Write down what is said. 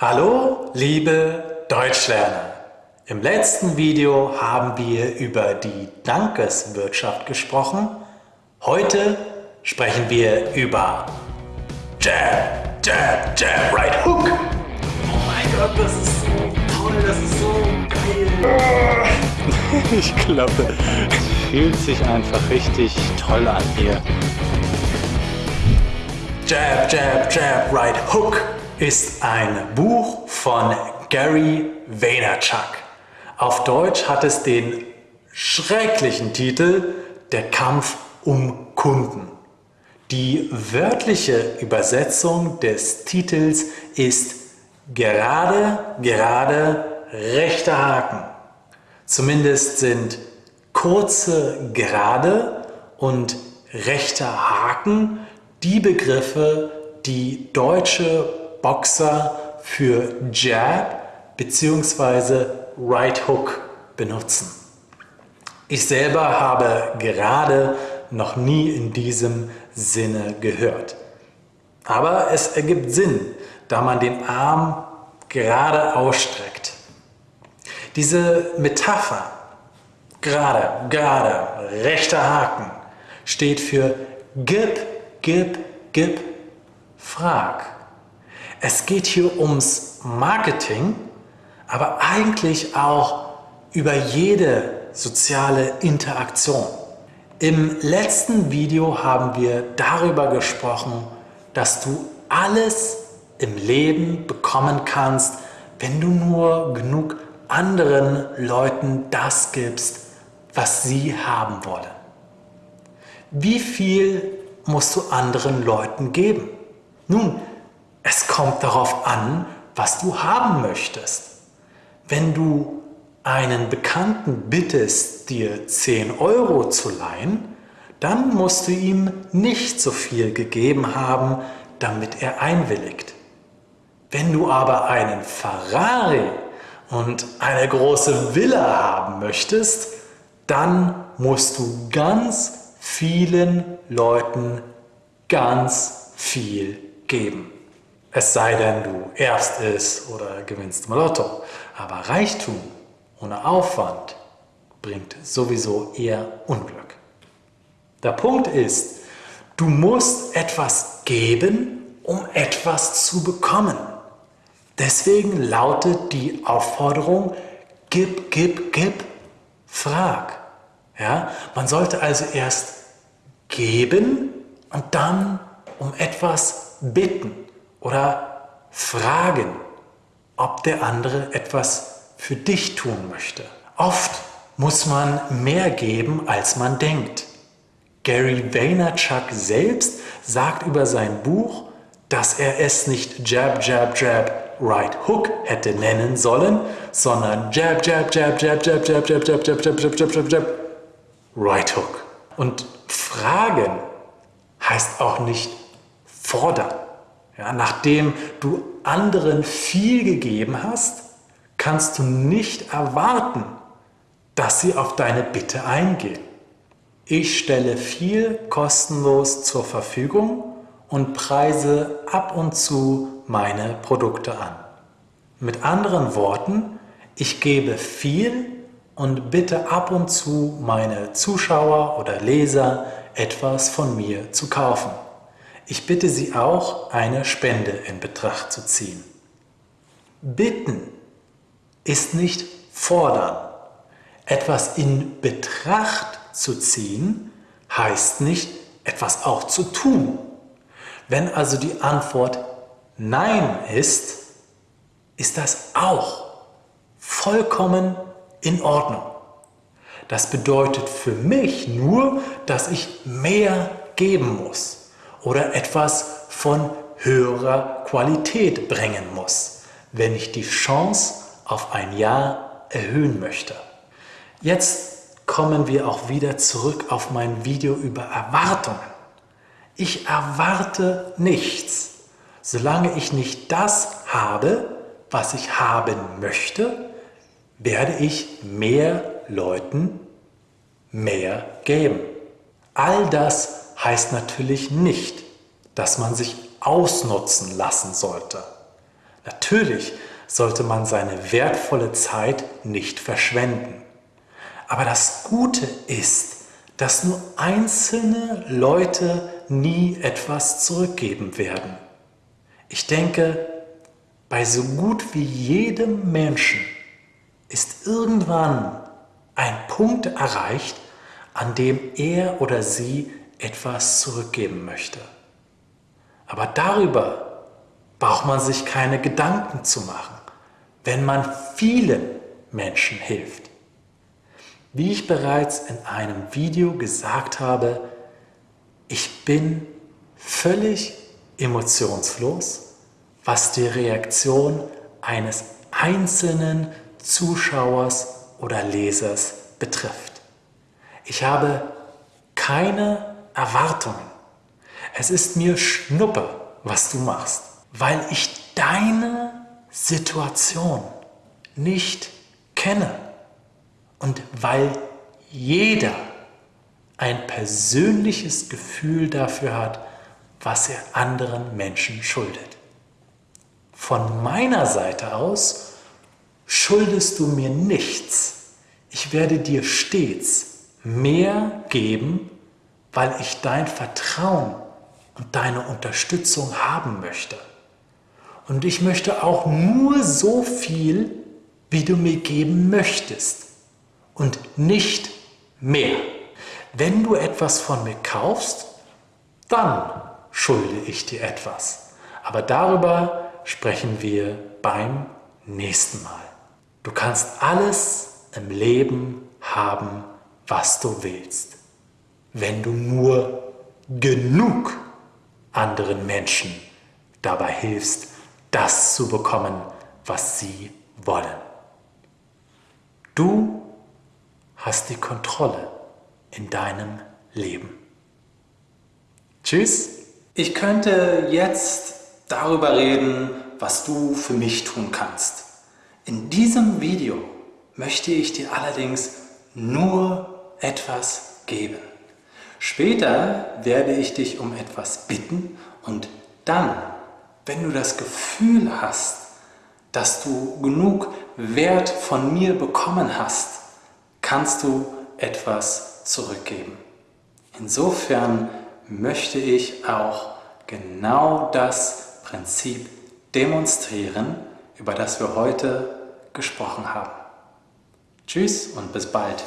Hallo, liebe Deutschlerner! Im letzten Video haben wir über die Dankeswirtschaft gesprochen. Heute sprechen wir über Jab, Jab, Jab, Right Hook. Oh mein Gott, das ist so toll, das ist so geil. Ich glaube, es fühlt sich einfach richtig toll an hier. Jab, Jab, Jab, Right Hook ist ein Buch von Gary Vaynerchuk. Auf Deutsch hat es den schrecklichen Titel Der Kampf um Kunden. Die wörtliche Übersetzung des Titels ist gerade, gerade, rechter Haken. Zumindest sind kurze Gerade und rechter Haken die Begriffe, die deutsche Boxer für Jab bzw. Right Hook benutzen. Ich selber habe gerade noch nie in diesem Sinne gehört. Aber es ergibt Sinn, da man den Arm gerade ausstreckt. Diese Metapher, gerade, gerade, rechter Haken, steht für gib, gib, gib, frag. Es geht hier ums Marketing, aber eigentlich auch über jede soziale Interaktion. Im letzten Video haben wir darüber gesprochen, dass du alles im Leben bekommen kannst, wenn du nur genug anderen Leuten das gibst, was sie haben wollen. Wie viel musst du anderen Leuten geben? Nun, es kommt darauf an, was du haben möchtest. Wenn du einen Bekannten bittest, dir 10 Euro zu leihen, dann musst du ihm nicht so viel gegeben haben, damit er einwilligt. Wenn du aber einen Ferrari und eine große Villa haben möchtest, dann musst du ganz vielen Leuten ganz viel geben. Es sei denn, du erbst es oder gewinnst mal Lotto. Aber Reichtum ohne Aufwand bringt sowieso eher Unglück. Der Punkt ist, du musst etwas geben, um etwas zu bekommen. Deswegen lautet die Aufforderung, gib, gib, gib, frag. Ja? Man sollte also erst geben und dann um etwas bitten oder fragen, ob der andere etwas für dich tun möchte. Oft muss man mehr geben, als man denkt. Gary Vaynerchuk selbst sagt über sein Buch, dass er es nicht Jab, Jab, Jab, Right Hook hätte nennen sollen, sondern Jab, Jab, Jab, Jab, Jab, Jab, Jab, Jab, Jab, Jab, Jab, Jab, Jab, Jab, Right Hook. Und fragen heißt auch nicht fordern. Ja, nachdem du anderen viel gegeben hast, kannst du nicht erwarten, dass sie auf deine Bitte eingehen. Ich stelle viel kostenlos zur Verfügung und preise ab und zu meine Produkte an. Mit anderen Worten, ich gebe viel und bitte ab und zu meine Zuschauer oder Leser etwas von mir zu kaufen. Ich bitte Sie auch, eine Spende in Betracht zu ziehen. Bitten ist nicht fordern. Etwas in Betracht zu ziehen heißt nicht, etwas auch zu tun. Wenn also die Antwort Nein ist, ist das auch vollkommen in Ordnung. Das bedeutet für mich nur, dass ich mehr geben muss oder etwas von höherer Qualität bringen muss, wenn ich die Chance auf ein Ja erhöhen möchte. Jetzt kommen wir auch wieder zurück auf mein Video über Erwartungen. Ich erwarte nichts, solange ich nicht das habe, was ich haben möchte, werde ich mehr Leuten mehr geben. All das heißt natürlich nicht, dass man sich ausnutzen lassen sollte. Natürlich sollte man seine wertvolle Zeit nicht verschwenden. Aber das Gute ist, dass nur einzelne Leute nie etwas zurückgeben werden. Ich denke, bei so gut wie jedem Menschen ist irgendwann ein Punkt erreicht, an dem er oder sie etwas zurückgeben möchte. Aber darüber braucht man sich keine Gedanken zu machen, wenn man vielen Menschen hilft. Wie ich bereits in einem Video gesagt habe, ich bin völlig emotionslos, was die Reaktion eines einzelnen Zuschauers oder Lesers betrifft. Ich habe keine Erwartungen. Es ist mir Schnuppe, was du machst, weil ich deine Situation nicht kenne und weil jeder ein persönliches Gefühl dafür hat, was er anderen Menschen schuldet. Von meiner Seite aus schuldest du mir nichts. Ich werde dir stets mehr geben, weil ich dein Vertrauen und deine Unterstützung haben möchte. Und ich möchte auch nur so viel, wie du mir geben möchtest und nicht mehr. Wenn du etwas von mir kaufst, dann schulde ich dir etwas. Aber darüber sprechen wir beim nächsten Mal. Du kannst alles im Leben haben, was du willst, wenn du nur genug anderen Menschen dabei hilfst, das zu bekommen, was sie wollen. Du hast die Kontrolle in deinem Leben. Tschüss. Ich könnte jetzt darüber reden, was du für mich tun kannst. In diesem Video möchte ich dir allerdings nur etwas geben. Später werde ich dich um etwas bitten und dann, wenn du das Gefühl hast, dass du genug Wert von mir bekommen hast, kannst du etwas zurückgeben. Insofern möchte ich auch genau das Prinzip demonstrieren, über das wir heute gesprochen haben. Tschüss und bis bald.